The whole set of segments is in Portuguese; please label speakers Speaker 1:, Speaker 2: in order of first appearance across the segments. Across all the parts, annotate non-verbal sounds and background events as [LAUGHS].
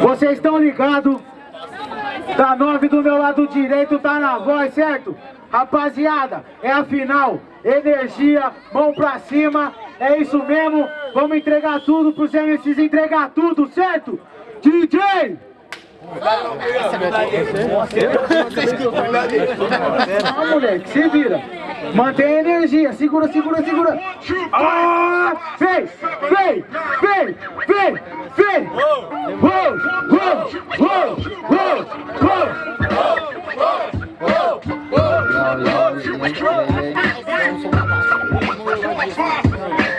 Speaker 1: Vocês estão ligados? Da nove do meu lado direito tá na voz, certo? Rapaziada, é a final. Energia, mão pra cima. É isso mesmo. Vamos entregar tudo pros MCs entregar tudo, certo? DJ! Ah, moleque, se vira. Mantém a energia. Segura, segura, segura. Ah, vem, vem, vem, vem, vem.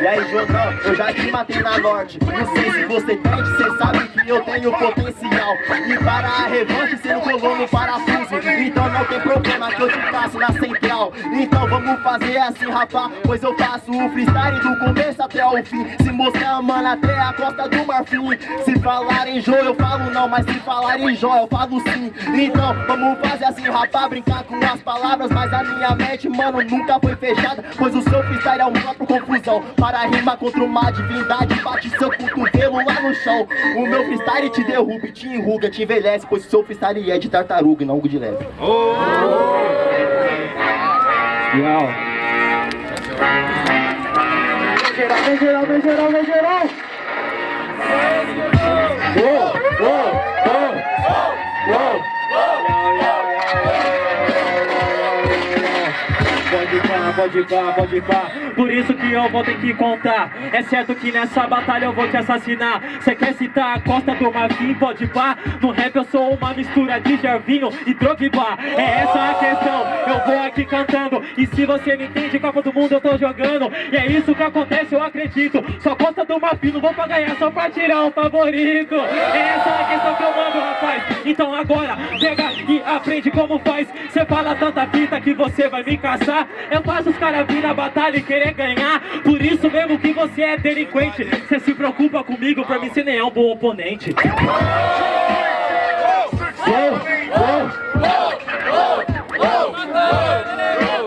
Speaker 2: E aí, Jordão, eu já te matei na norte Não sei se você tem, cê sabe eu tenho potencial. E para a revanche cê não colou no parafuso Então não tem problema que eu te faço na central. Então vamos fazer assim, rapá Pois eu faço o freestyle do começo até o fim. Se mostrar, mano, até a costa do marfim. Se falar em Jô, eu falo não Mas se falar em Jó, eu falo sim. Então vamos fazer assim, rapá Brincar com as palavras Mas a minha mente, mano, nunca foi fechada Pois o seu freestyle é um próprio confusão. Para rimar contra uma divindade Bate seu cotovelo lá no chão. O meu freestyle te derruba te enruga, te envelhece Pois o seu freestyle é de tartaruga e não de leve oh!
Speaker 1: Legal Vem geral, vem geral, vem geral, Oh, oh,
Speaker 3: Pode pá, pode pá, pode pá. Por isso que eu vou ter que contar. É certo que nessa batalha eu vou te assassinar. Cê quer citar a Costa do Marfim, pode pá. No rap eu sou uma mistura de Gervinho e Drogba. É essa a questão, eu vou aqui cantando. E se você me entende, Copa do Mundo eu tô jogando. E é isso que acontece, eu acredito. Só Costa do Marfim, não vou pra ganhar, só pra tirar o favorito. É essa a questão que eu mando, rapaz. Então agora, pega e aprende como faz. Cê fala tanta fita que você vai me caçar eu faço os caras vir na batalha e querer ganhar. Por isso mesmo que você é delinquente. Você se preocupa comigo, pra mim você nem é um bom oponente.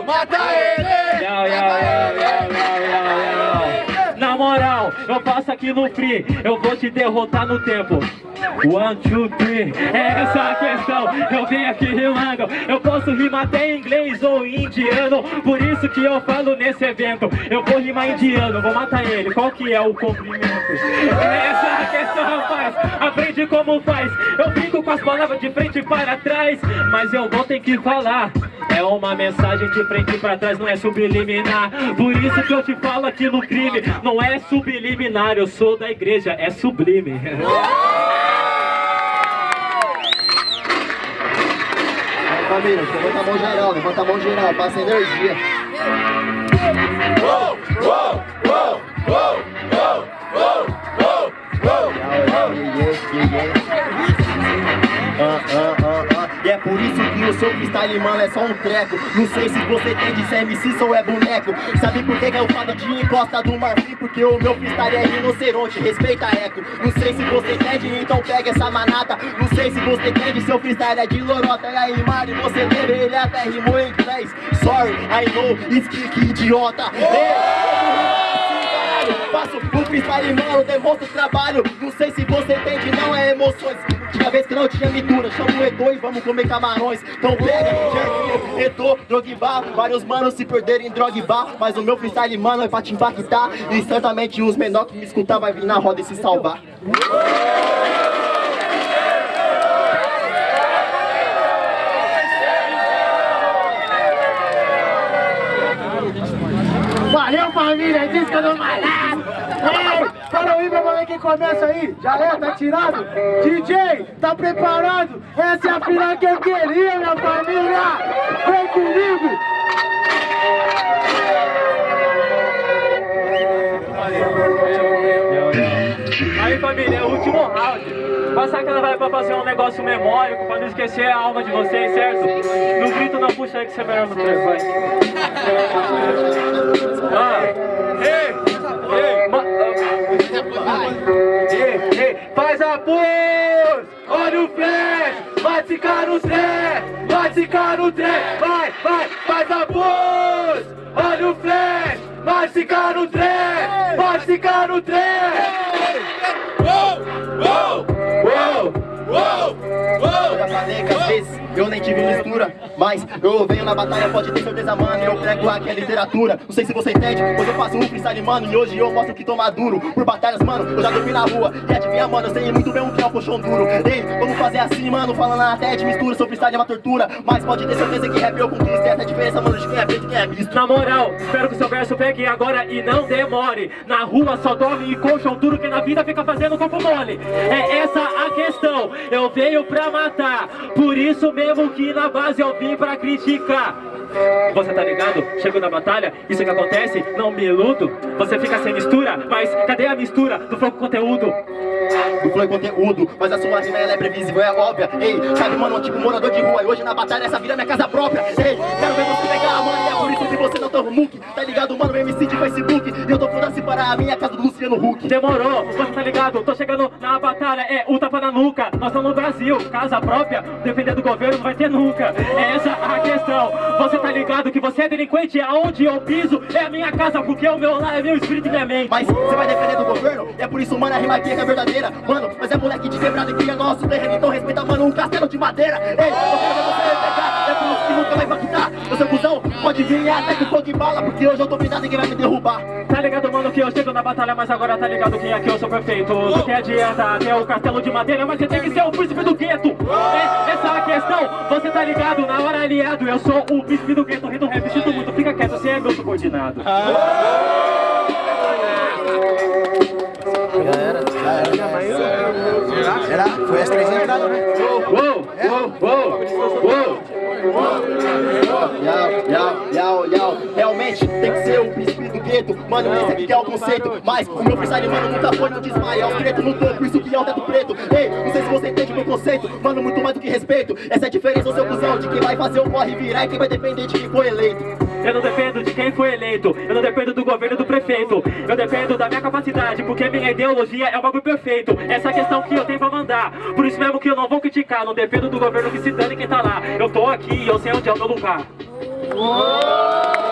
Speaker 4: Mata ele!
Speaker 3: Na moral, eu passo aqui no free. Eu vou te derrotar no tempo One, two, three, é essa a questão. Eu vim aqui rimando. Eu posso rimar até em inglês ou indiano. Por isso que eu falo nesse evento. Eu vou rimar indiano, vou matar ele. Qual que é o cumprimento? É essa a questão, rapaz. Aprende como faz. Eu fico com as palavras de frente para trás. Mas eu vou ter que falar. É uma mensagem de frente pra trás, não é subliminar. Por isso que eu te falo aqui no crime. Não é subliminar, eu sou da igreja, é sublime [LAUGHS]
Speaker 2: família, levanta a mão geral, levanta a mão geral, passa energia. Uou, uou, uou, uou, uou, uou, uou, uou. Ah, ah. E é por isso que o seu freestyle, mano, é só um treco. Não sei se você tem de ser MC ou é boneco. Sabe por que, que eu falo de encosta do marfim? Porque o meu freestyle é rinoceronte, respeita eco. Não sei se você entende, então pega essa manata. Não sei se você entende, seu freestyle é de lorota. E aí, Mari, você lembra, ele até rimou em inglês Sorry, I know, speak idiota. Faço o freestyle, mano, demonstro trabalho. Não sei se você entende, não é emoções. Tinha vez que não tinha mistura, chama o E2, vamos comer camarões. Então pega, Jervinho, Eto, Drogba Vários manos se perderem em Drogba Mas o meu freestyle, mano, é pra te impactar. E certamente os menores que me escutar vai vir na roda e se salvar.
Speaker 1: Valeu família, disco do malado! Ei, fala aí meu mano que começa aí, já é, tá tirado? DJ, tá preparado? Essa é a final que eu queria, minha família! Vem comigo!
Speaker 3: Aí família, é o último round Passar que ela vai pra fazer um negócio memórico Pra não esquecer a alma de vocês, certo? No grito não puxa aí que você é melhor no treino, vai ah. Faz a pose! Olha o flash! Vai ficar no trem! Vai ficar no trem! Vai, vai, faz a pose! Olha o flash! Vai ficar no trem! Vai ficar no trem! Uou, uou, uou!
Speaker 2: bem que às vezes eu nem tive mistura Mas eu venho na batalha, pode ter certeza, mano Eu prego aqui a literatura. Não sei se você entende, hoje eu faço um freestyle, mano E hoje eu mostro que tô maduro. Por batalhas, mano, eu já dormi na rua. E adivinha, mano, eu sei muito bem o que é o colchão duro. Ei, vamos fazer assim, mano, falando até de mistura. Seu freestyle é uma tortura Mas pode ter certeza que rap eu conquisto. Essa é a diferença, mano, de quem é preto e quem é misto.
Speaker 3: Na moral, espero que seu verso pegue agora e não demore. Na rua só dorme e colchão duro Que na vida fica fazendo corpo mole. É essa a questão, eu venho pra matar. Por isso mesmo que na base eu vim pra criticar. Você tá ligado? Chego na batalha, isso que acontece, não me iludo. Você fica sem mistura, mas cadê a mistura do flow com conteúdo?
Speaker 2: do flow conteúdo Mas a sua rima ela é previsível, é óbvia. Ei, sabe mano, tipo morador de rua E hoje na batalha essa vida é minha casa própria. Ei, quero ver você pegar a mano é por isso que você não toma muque Tá ligado? Mano, MC de Facebook E eu tô foda-se para a minha casa do Luciano Huck
Speaker 3: Demorou, você tá ligado? Tô chegando na batalha, é o tapa na nuca. Nós estamos no Brasil, casa própria Defender do governo não vai ter nunca. É essa a questão. Você tá ligado que você é delinquente? Aonde eu piso? É a minha casa Porque o meu lar é meu espírito e minha mente.
Speaker 2: Mas você vai defender do governo? É por isso mano, a rima aqui é verdadeira. Mano, mas é moleque de quebrado e cria nosso terreno Então respeita, mano, um castelo de madeira. Ei, eu quero ver você pegar pode vir até com fogo e bala Porque hoje eu tô blindado e ninguém vai me derrubar?
Speaker 3: Tá ligado, mano, que eu chego na batalha Mas agora tá ligado que aqui eu sou perfeito. Do que adianta ter o castelo de madeira Mas você tem que ser o príncipe do gueto. É essa a questão, você tá ligado? Na hora aliado, eu sou o príncipe do gueto Rei do rap, sinto muito, fica quieto Você é meu subordinado.
Speaker 2: Era? Foi as três entradas, né?
Speaker 3: Uou, uou, uou, uou
Speaker 2: Yau, yau, yau, tem que ser o príncipe do gueto Mano, esse aqui que é o conceito Mas o meu freestyle, mano, nunca foi no desmaio É o preto no topo, isso que é o teto preto. Ei, não sei se você entende o meu conceito Mano, muito mais do que respeito. Essa é a diferença, seu cuzão De quem vai fazer o corre virar E quem vai depender de quem foi eleito.
Speaker 3: Eu não dependo de quem foi eleito Eu não dependo do governo do prefeito. Eu dependo da minha capacidade Porque minha ideologia é o bagulho perfeito. Essa é a questão que eu tenho pra mandar Por isso mesmo que eu não vou criticar Não dependo do governo que se dane quem tá lá. Eu tô aqui e eu sei onde é o meu lugar.
Speaker 2: Yau,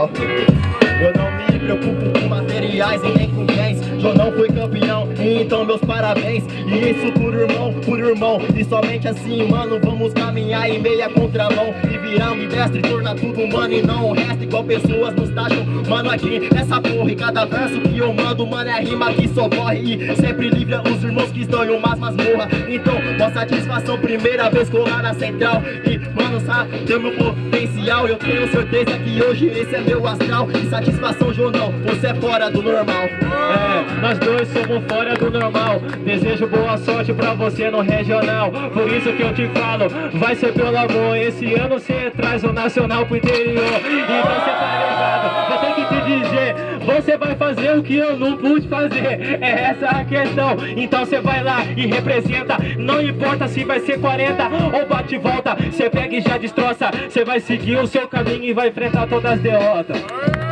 Speaker 2: yau, preocupo com materiais e nem com bens. Não fui campeão, então meus parabéns. E isso por irmão, por irmão. E somente assim, mano, vamos caminhar em meia contramão. E virar um mestre, tornar tudo humano e não o resto. Igual pessoas nos taxam, mano, aqui nessa porra. E cada verso que eu mando, mano, é rima que socorre E sempre livra os irmãos que estão em umas masmorra Então, com satisfação, primeira vez colar na central. E, mano, sabe, tem meu potencial. Eu tenho certeza que hoje esse é meu astral. E satisfação, Você é fora do normal.
Speaker 3: É, nós dois somos fora do normal. Desejo boa sorte pra você no regional. Por isso que eu te falo, vai ser pelo amor. Esse ano você traz o nacional pro interior. E você tá ligado, vou ter que te dizer Você vai fazer o que eu não pude fazer. É essa a questão. Então você vai lá e representa. Não importa se vai ser 40 ou bate e volta. Você pega e já destroça. Você vai seguir o seu caminho e vai enfrentar todas as derrotas